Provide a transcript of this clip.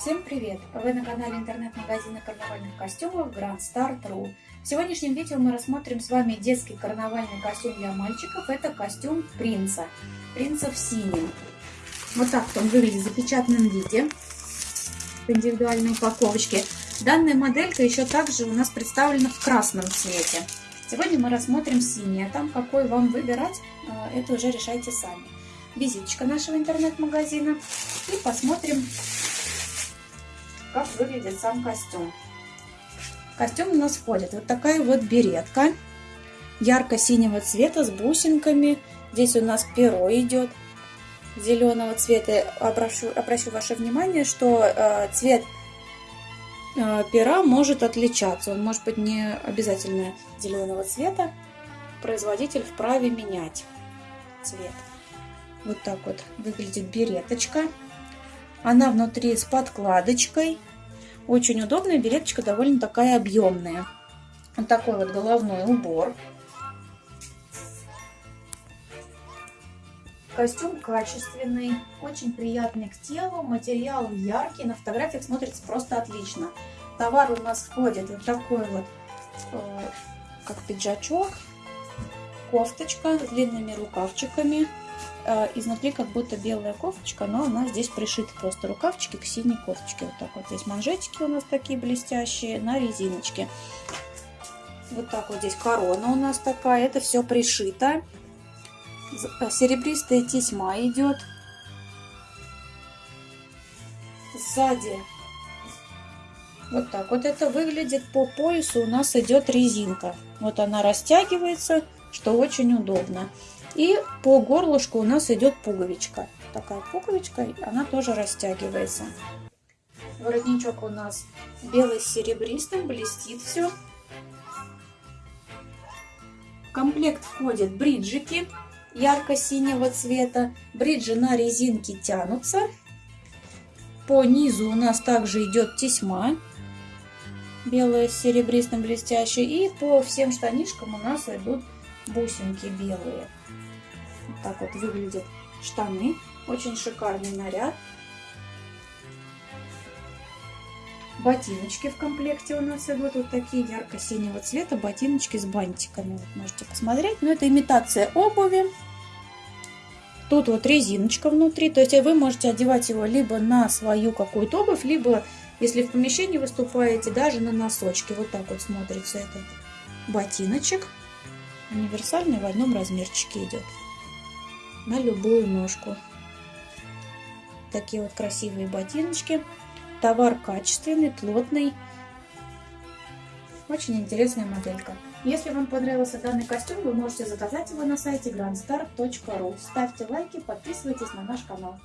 Всем привет! Вы на канале интернет-магазина карнавальных костюмов Grand Start.ru. В сегодняшнем видео мы рассмотрим с вами детский карнавальный костюм для мальчиков. Это костюм принца. Принца в синем. Вот так он выглядит в запечатанном виде. В индивидуальной упаковочке. Данная моделька еще также у нас представлена в красном цвете. Сегодня мы рассмотрим синий, а там какой вам выбирать, э, это уже решайте сами. Визиточка нашего интернет-магазина. И посмотрим как выглядит сам костюм. костюм у нас входит вот такая вот беретка ярко-синего цвета с бусинками. Здесь у нас перо идет зеленого цвета. Обращу, обращу ваше внимание, что э, цвет э, пера может отличаться. Он может быть не обязательно зеленого цвета. Производитель вправе менять цвет. Вот так вот выглядит береточка. Она внутри с подкладочкой. Очень удобная, береточка довольно такая объемная. Вот такой вот головной убор. Костюм качественный, очень приятный к телу, материал яркий, на фотографиях смотрится просто отлично. Товар у нас входит вот такой вот, э, как пиджачок, кофточка с длинными рукавчиками, Э, изнутри как будто белая кофточка, но она здесь пришита просто рукавчики к синей кофточке. Вот так вот здесь манжетики у нас такие блестящие на резиночке. Вот так вот здесь корона у нас такая. Это все пришито. Э, серебристая тесьма идет. Сзади вот так вот это выглядит. По поясу у нас идет резинка. Вот она растягивается, что очень удобно. И по горлышку у нас идет пуговичка. Такая пуговичка, она тоже растягивается. Воротничок у нас белый с серебристым, блестит все. В комплект входят бриджики ярко-синего цвета. Бриджи на резинке тянутся. По низу у нас также идет тесьма белая с серебристым блестящей. И по всем штанишкам у нас идут бусинки белые. Вот так вот выглядят штаны. Очень шикарный наряд. Ботиночки в комплекте у нас идут вот такие ярко-синего цвета. Ботиночки с бантиками. Вот можете посмотреть. Но это имитация обуви. Тут вот резиночка внутри. То есть вы можете одевать его либо на свою какую-то обувь, либо, если в помещении выступаете, даже на носочки. Вот так вот смотрится этот ботиночек. Универсальный в одном размерчике идет на любую ножку. Такие вот красивые ботиночки. Товар качественный, плотный. Очень интересная моделька. Если вам понравился данный костюм, вы можете заказать его на сайте grandstar.ru. Ставьте лайки, подписывайтесь на наш канал.